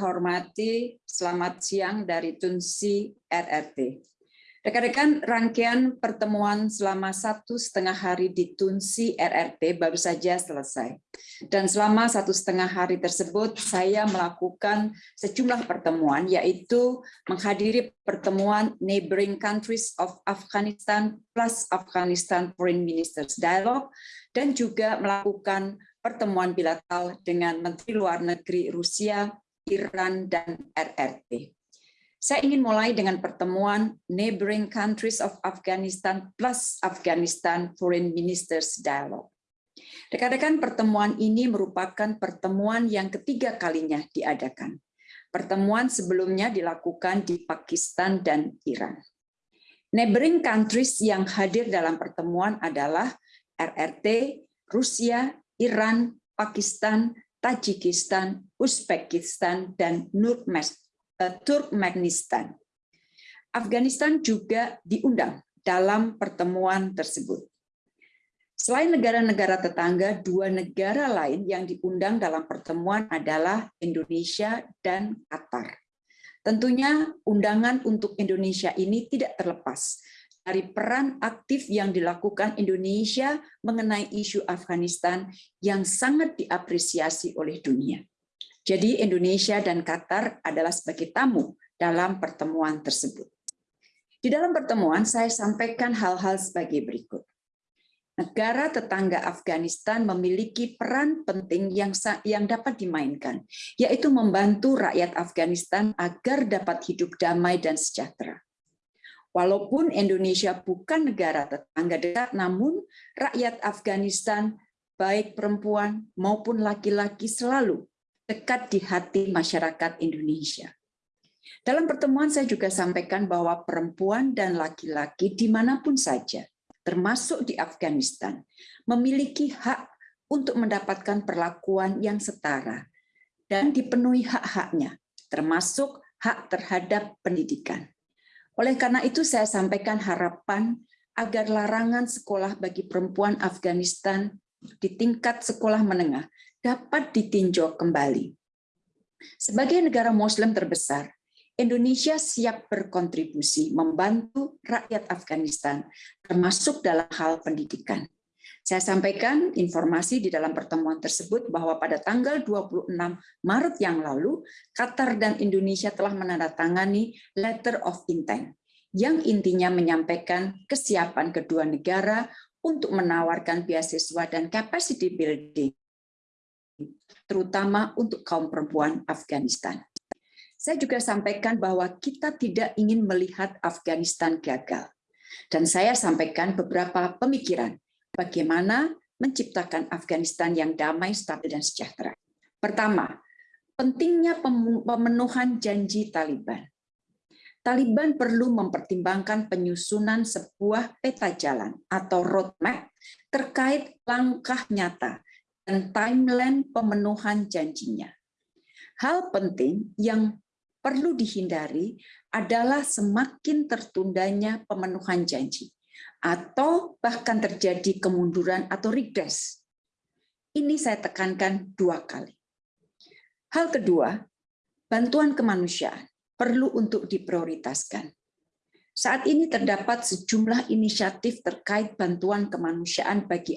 hormati, selamat siang dari Tunsi RRT. Rekan-rekan, rangkaian pertemuan selama satu setengah hari di Tunsi RRT baru saja selesai. Dan selama satu setengah hari tersebut, saya melakukan sejumlah pertemuan, yaitu menghadiri pertemuan Neighboring Countries of Afghanistan plus Afghanistan Foreign Ministers Dialogue, dan juga melakukan pertemuan bilateral dengan Menteri Luar Negeri Rusia, Iran, dan RRT. Saya ingin mulai dengan pertemuan Neighboring Countries of Afghanistan plus Afghanistan Foreign Ministers Dialogue. Rekan-rekan pertemuan ini merupakan pertemuan yang ketiga kalinya diadakan. Pertemuan sebelumnya dilakukan di Pakistan dan Iran. Neighboring countries yang hadir dalam pertemuan adalah RRT, Rusia, Iran, Pakistan, Tajikistan, Uzbekistan, dan Eh, Turkmenistan. Afghanistan juga diundang dalam pertemuan tersebut. Selain negara-negara tetangga, dua negara lain yang diundang dalam pertemuan adalah Indonesia dan Qatar. Tentunya undangan untuk Indonesia ini tidak terlepas dari peran aktif yang dilakukan Indonesia mengenai isu Afghanistan yang sangat diapresiasi oleh dunia. Jadi Indonesia dan Qatar adalah sebagai tamu dalam pertemuan tersebut. Di dalam pertemuan saya sampaikan hal-hal sebagai berikut. Negara tetangga Afghanistan memiliki peran penting yang yang dapat dimainkan, yaitu membantu rakyat Afghanistan agar dapat hidup damai dan sejahtera. Walaupun Indonesia bukan negara tetangga dekat, namun rakyat Afghanistan, baik perempuan maupun laki-laki selalu dekat di hati masyarakat Indonesia. Dalam pertemuan saya juga sampaikan bahwa perempuan dan laki-laki di mana pun saja, termasuk di Afghanistan, memiliki hak untuk mendapatkan perlakuan yang setara dan dipenuhi hak-haknya, termasuk hak terhadap pendidikan. Oleh karena itu saya sampaikan harapan agar larangan sekolah bagi perempuan Afghanistan di tingkat sekolah menengah dapat ditinjau kembali. Sebagai negara Muslim terbesar, Indonesia siap berkontribusi membantu rakyat Afghanistan, termasuk dalam hal pendidikan. Saya sampaikan informasi di dalam pertemuan tersebut bahwa pada tanggal 26 Maret yang lalu, Qatar dan Indonesia telah menandatangani Letter of Intent, yang intinya menyampaikan kesiapan kedua negara untuk menawarkan beasiswa dan capacity building terutama untuk kaum perempuan Afghanistan. Saya juga sampaikan bahwa kita tidak ingin melihat Afghanistan gagal. Dan saya sampaikan beberapa pemikiran bagaimana menciptakan Afghanistan yang damai, stabil, dan sejahtera. Pertama, pentingnya pemenuhan janji Taliban. Taliban perlu mempertimbangkan penyusunan sebuah peta jalan atau roadmap terkait langkah nyata dan timeline pemenuhan janjinya. Hal penting yang perlu dihindari adalah semakin tertundanya pemenuhan janji atau bahkan terjadi kemunduran atau regres. Ini saya tekankan dua kali. Hal kedua, bantuan kemanusiaan perlu untuk diprioritaskan. Saat ini terdapat sejumlah inisiatif terkait bantuan kemanusiaan bagi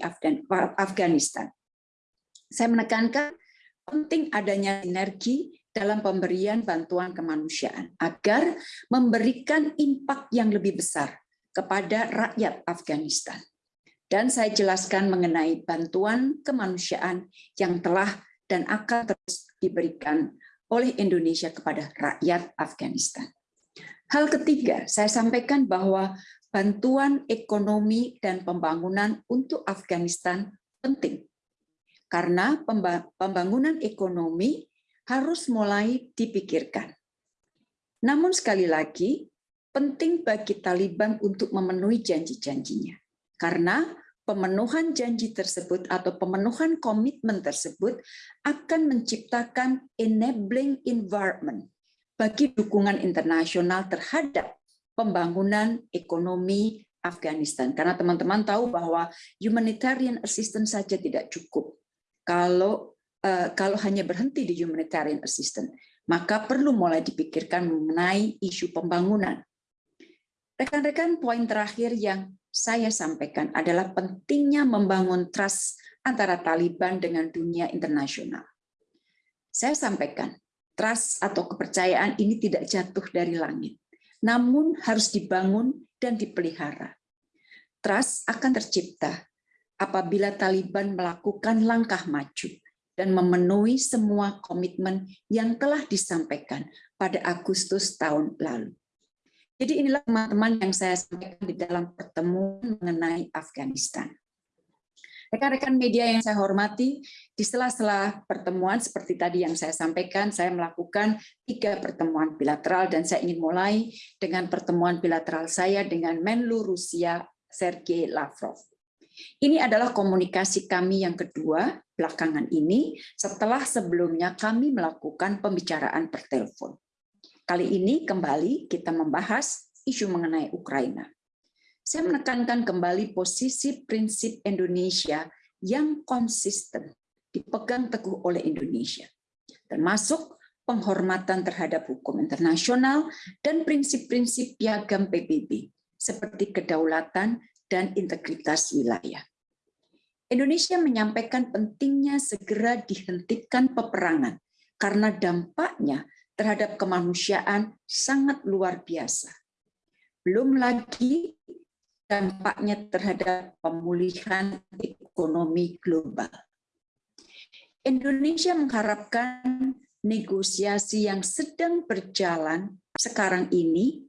Afghanistan. Saya menekankan penting adanya sinergi dalam pemberian bantuan kemanusiaan agar memberikan impak yang lebih besar kepada rakyat Afghanistan. Dan saya jelaskan mengenai bantuan kemanusiaan yang telah dan akan terus diberikan oleh Indonesia kepada rakyat Afghanistan. Hal ketiga, saya sampaikan bahwa bantuan ekonomi dan pembangunan untuk Afghanistan penting karena pembangunan ekonomi harus mulai dipikirkan. Namun sekali lagi, penting bagi Taliban untuk memenuhi janji-janjinya. Karena pemenuhan janji tersebut atau pemenuhan komitmen tersebut akan menciptakan enabling environment bagi dukungan internasional terhadap pembangunan ekonomi Afghanistan. Karena teman-teman tahu bahwa humanitarian assistance saja tidak cukup kalau uh, kalau hanya berhenti di humanitarian assistance. maka perlu mulai dipikirkan mengenai isu pembangunan. Rekan-rekan, poin terakhir yang saya sampaikan adalah pentingnya membangun trust antara Taliban dengan dunia internasional. Saya sampaikan, trust atau kepercayaan ini tidak jatuh dari langit, namun harus dibangun dan dipelihara. Trust akan tercipta apabila Taliban melakukan langkah maju dan memenuhi semua komitmen yang telah disampaikan pada Agustus tahun lalu. Jadi inilah teman-teman yang saya sampaikan di dalam pertemuan mengenai Afghanistan. Rekan-rekan media yang saya hormati, di sela-sela pertemuan seperti tadi yang saya sampaikan, saya melakukan tiga pertemuan bilateral dan saya ingin mulai dengan pertemuan bilateral saya dengan Menlu Rusia Sergei Lavrov. Ini adalah komunikasi kami yang kedua belakangan ini setelah sebelumnya kami melakukan pembicaraan per telepon. Kali ini kembali kita membahas isu mengenai Ukraina. Saya menekankan kembali posisi prinsip Indonesia yang konsisten dipegang teguh oleh Indonesia, termasuk penghormatan terhadap hukum internasional dan prinsip-prinsip piagam PBB seperti kedaulatan dan integritas wilayah. Indonesia menyampaikan pentingnya segera dihentikan peperangan karena dampaknya terhadap kemanusiaan sangat luar biasa. Belum lagi dampaknya terhadap pemulihan ekonomi global. Indonesia mengharapkan negosiasi yang sedang berjalan sekarang ini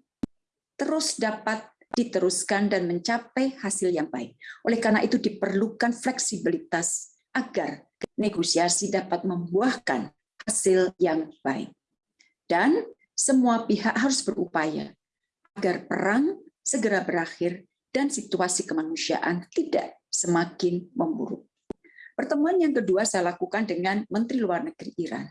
terus dapat diteruskan dan mencapai hasil yang baik. Oleh karena itu diperlukan fleksibilitas agar negosiasi dapat membuahkan hasil yang baik. Dan semua pihak harus berupaya agar perang segera berakhir dan situasi kemanusiaan tidak semakin memburuk. Pertemuan yang kedua saya lakukan dengan Menteri Luar Negeri Iran.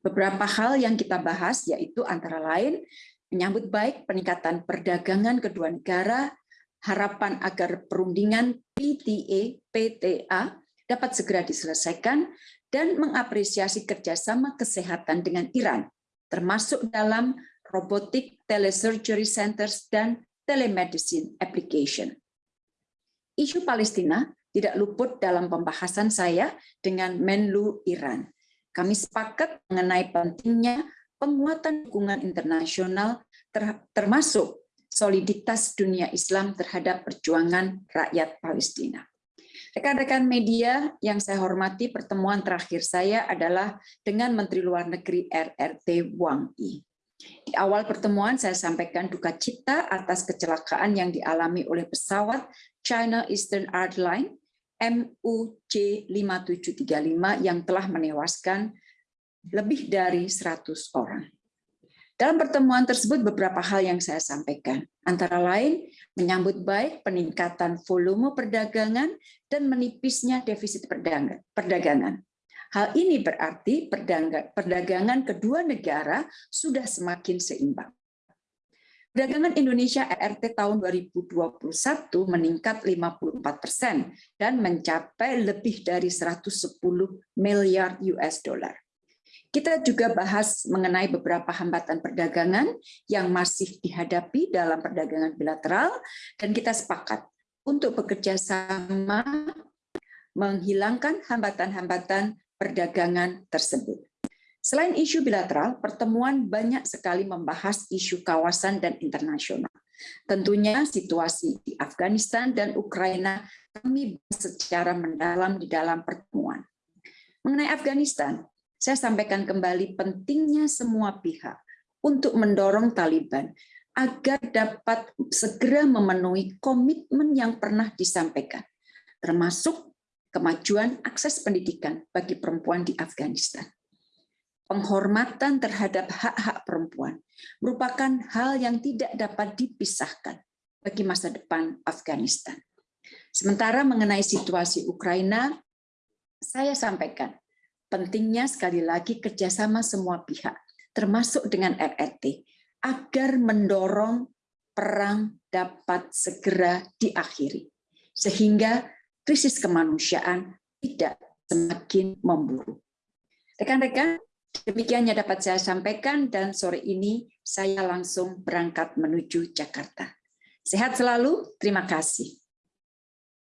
Beberapa hal yang kita bahas yaitu antara lain menyambut baik peningkatan perdagangan kedua negara, harapan agar perundingan PTA, PTA dapat segera diselesaikan, dan mengapresiasi kerjasama kesehatan dengan Iran, termasuk dalam robotic telesurgery centers dan telemedicine application. Isu Palestina tidak luput dalam pembahasan saya dengan Menlu Iran. Kami sepakat mengenai pentingnya penguatan dukungan internasional termasuk soliditas dunia Islam terhadap perjuangan rakyat Palestina. Rekan-rekan media yang saya hormati, pertemuan terakhir saya adalah dengan Menteri Luar Negeri RRT Wang Yi. Di awal pertemuan saya sampaikan duka cita atas kecelakaan yang dialami oleh pesawat China Eastern Airlines MUC 5735 yang telah menewaskan lebih dari 100 orang. Dalam pertemuan tersebut beberapa hal yang saya sampaikan, antara lain menyambut baik peningkatan volume perdagangan dan menipisnya defisit perdagangan. Hal ini berarti perdagangan kedua negara sudah semakin seimbang. Perdagangan Indonesia RRT tahun 2021 meningkat 54 persen dan mencapai lebih dari 110 miliar US dollar. Kita juga bahas mengenai beberapa hambatan perdagangan yang masih dihadapi dalam perdagangan bilateral, dan kita sepakat untuk bekerja sama menghilangkan hambatan-hambatan perdagangan tersebut. Selain isu bilateral, pertemuan banyak sekali membahas isu kawasan dan internasional. Tentunya situasi di Afghanistan dan Ukraina kami secara mendalam di dalam pertemuan. Mengenai Afghanistan, saya sampaikan kembali pentingnya semua pihak untuk mendorong Taliban agar dapat segera memenuhi komitmen yang pernah disampaikan, termasuk kemajuan akses pendidikan bagi perempuan di Afghanistan. Penghormatan terhadap hak-hak perempuan merupakan hal yang tidak dapat dipisahkan bagi masa depan Afghanistan. Sementara mengenai situasi Ukraina, saya sampaikan pentingnya sekali lagi kerjasama semua pihak, termasuk dengan RRT, agar mendorong perang dapat segera diakhiri, sehingga krisis kemanusiaan tidak semakin memburuk. Rekan-rekan, Demikian yang dapat saya sampaikan dan sore ini saya langsung berangkat menuju Jakarta. Sehat selalu, terima kasih.